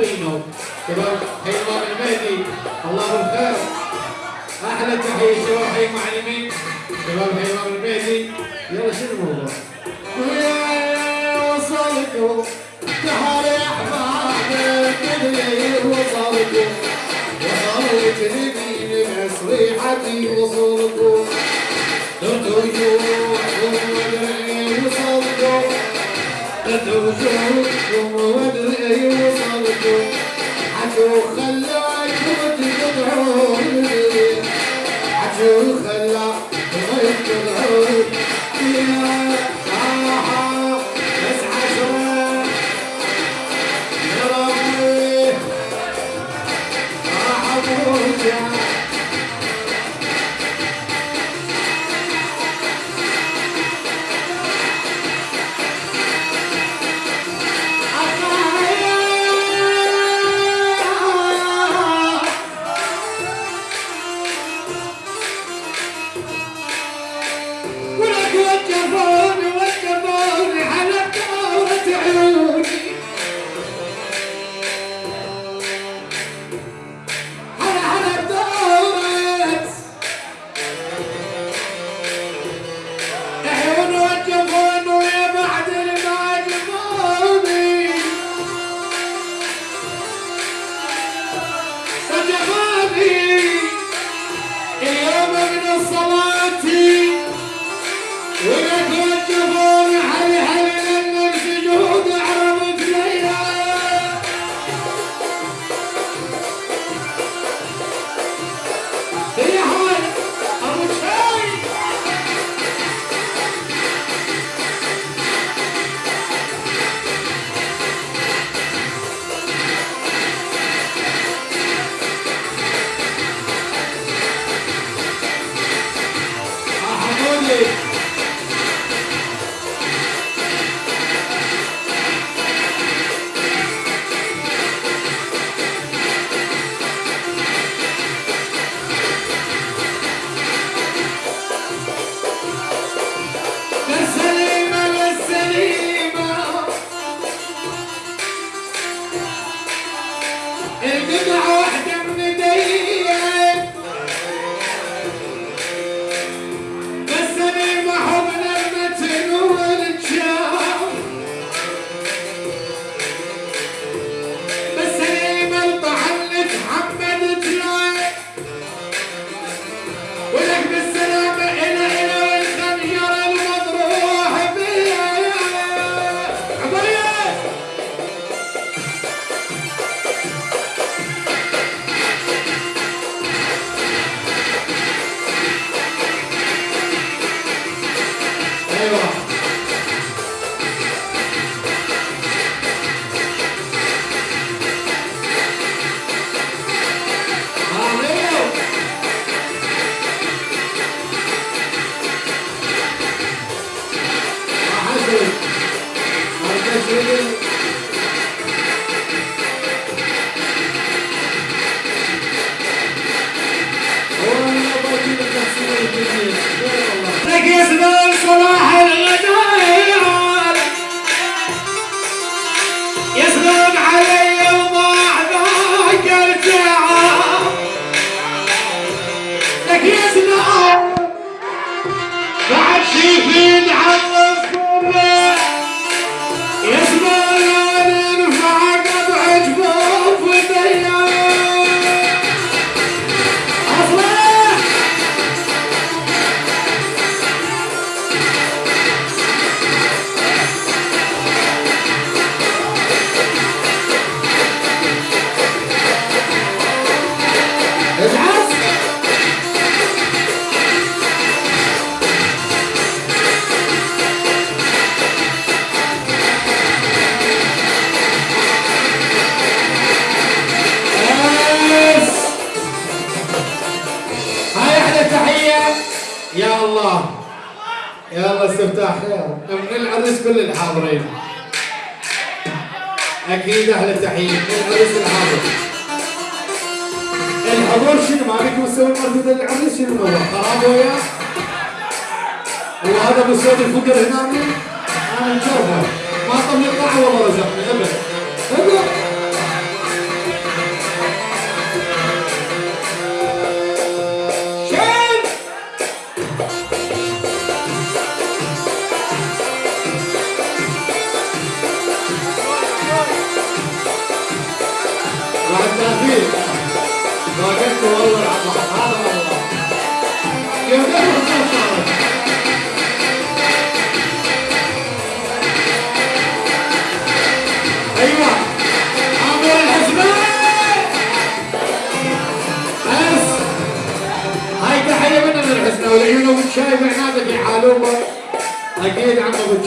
بينهم شباب هيثم المهدي. الله الخير أحلى تحية شباب حي معلمين. شباب هيثم المهدي. يلا شنو الموضوع؟ ويا وصلتوا تعالوا يا احبابي الدنيا وصلكم وصلت لمين مسريحتي وصلتوا درتوا وجوهكم ودرعي وصلكم درتوا وجوهكم ودرعي اللي وصلكم عدو خلاكم تقطعون عدو خلاكم تقطعون يا حاحا بس عشرة يا ربي راح أبوك يا الله. يا الله استفتاح خير من العرس كل الحاضرين. أكيد أحلى تحيه من العرس الحاضر. الحضور شنو؟ ما عليكم تسوي مردود العرس شنو؟ هو خراب وياه وهذا بصوت الفقر هنا. أنا نشوفه ما طب يطلع والله رزقني أبد. أبد. الشاي بعنادك يحالوبه أكيد عم ابو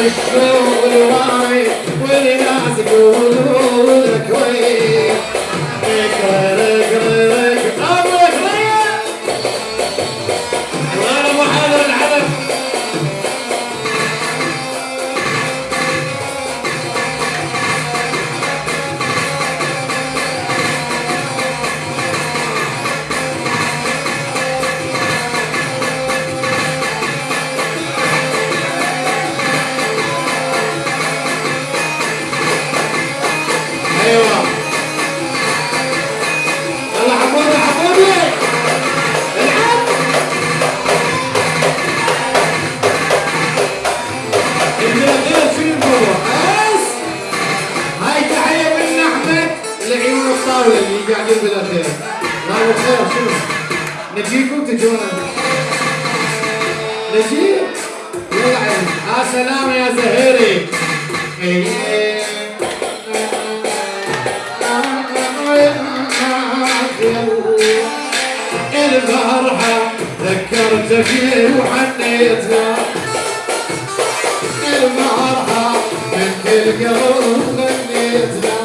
والشوق والوعي والناس يقولوا لك العالم يا زهيري الفرحة ذكرت فيه وحنيتها المرحة من كل قلب غنيتها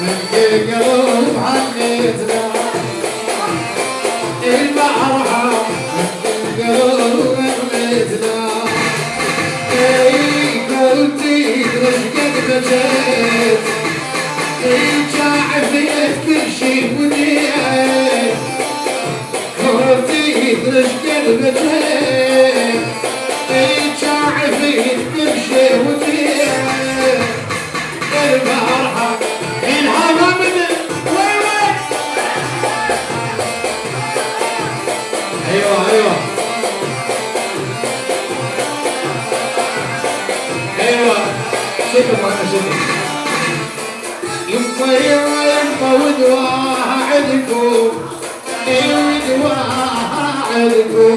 من كل قلب حنيتها Hey, يا وسلم يمطر ويمطى ودواها عندكم ودواها عندكم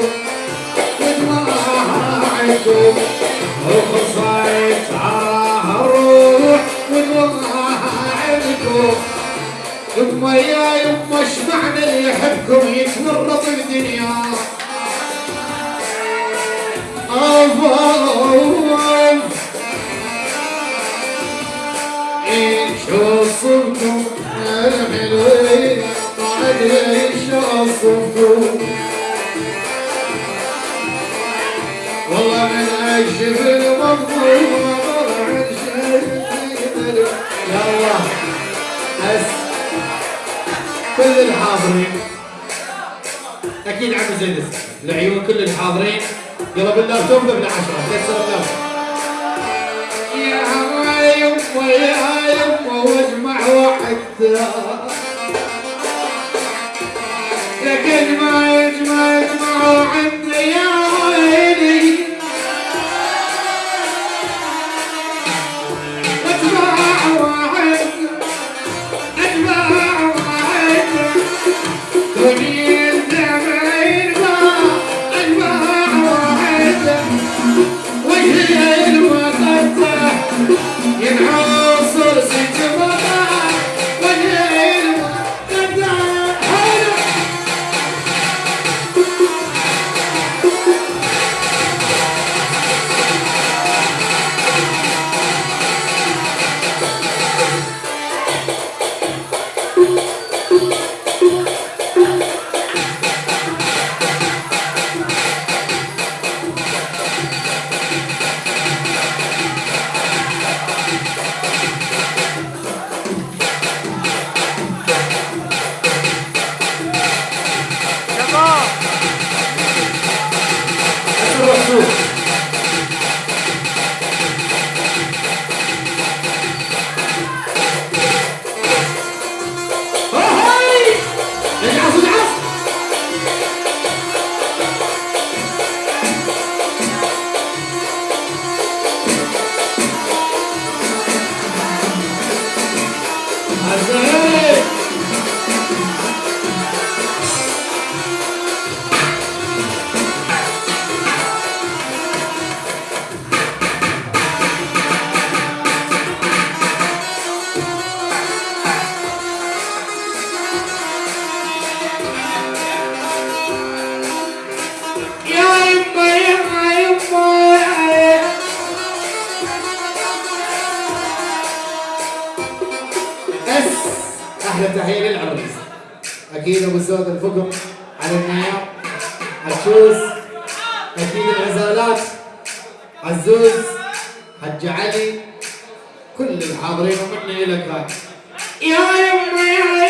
ودواها عندكم وخصائص عراها الروح ودواها عندكم يما يا يما اشمعنا اللي يحبكم يتمرط الدنيا أوه والله من الجبل مظلوم طلع يا الله كل الحاضرين أكيد عم زينب العيون كل الحاضرين يلا باللابتوب قبل 10 حتى لكن ما يجمع يجمعوا عندي يا عبيد حج علي كل الحاضرين ومنا لك يا يمي يا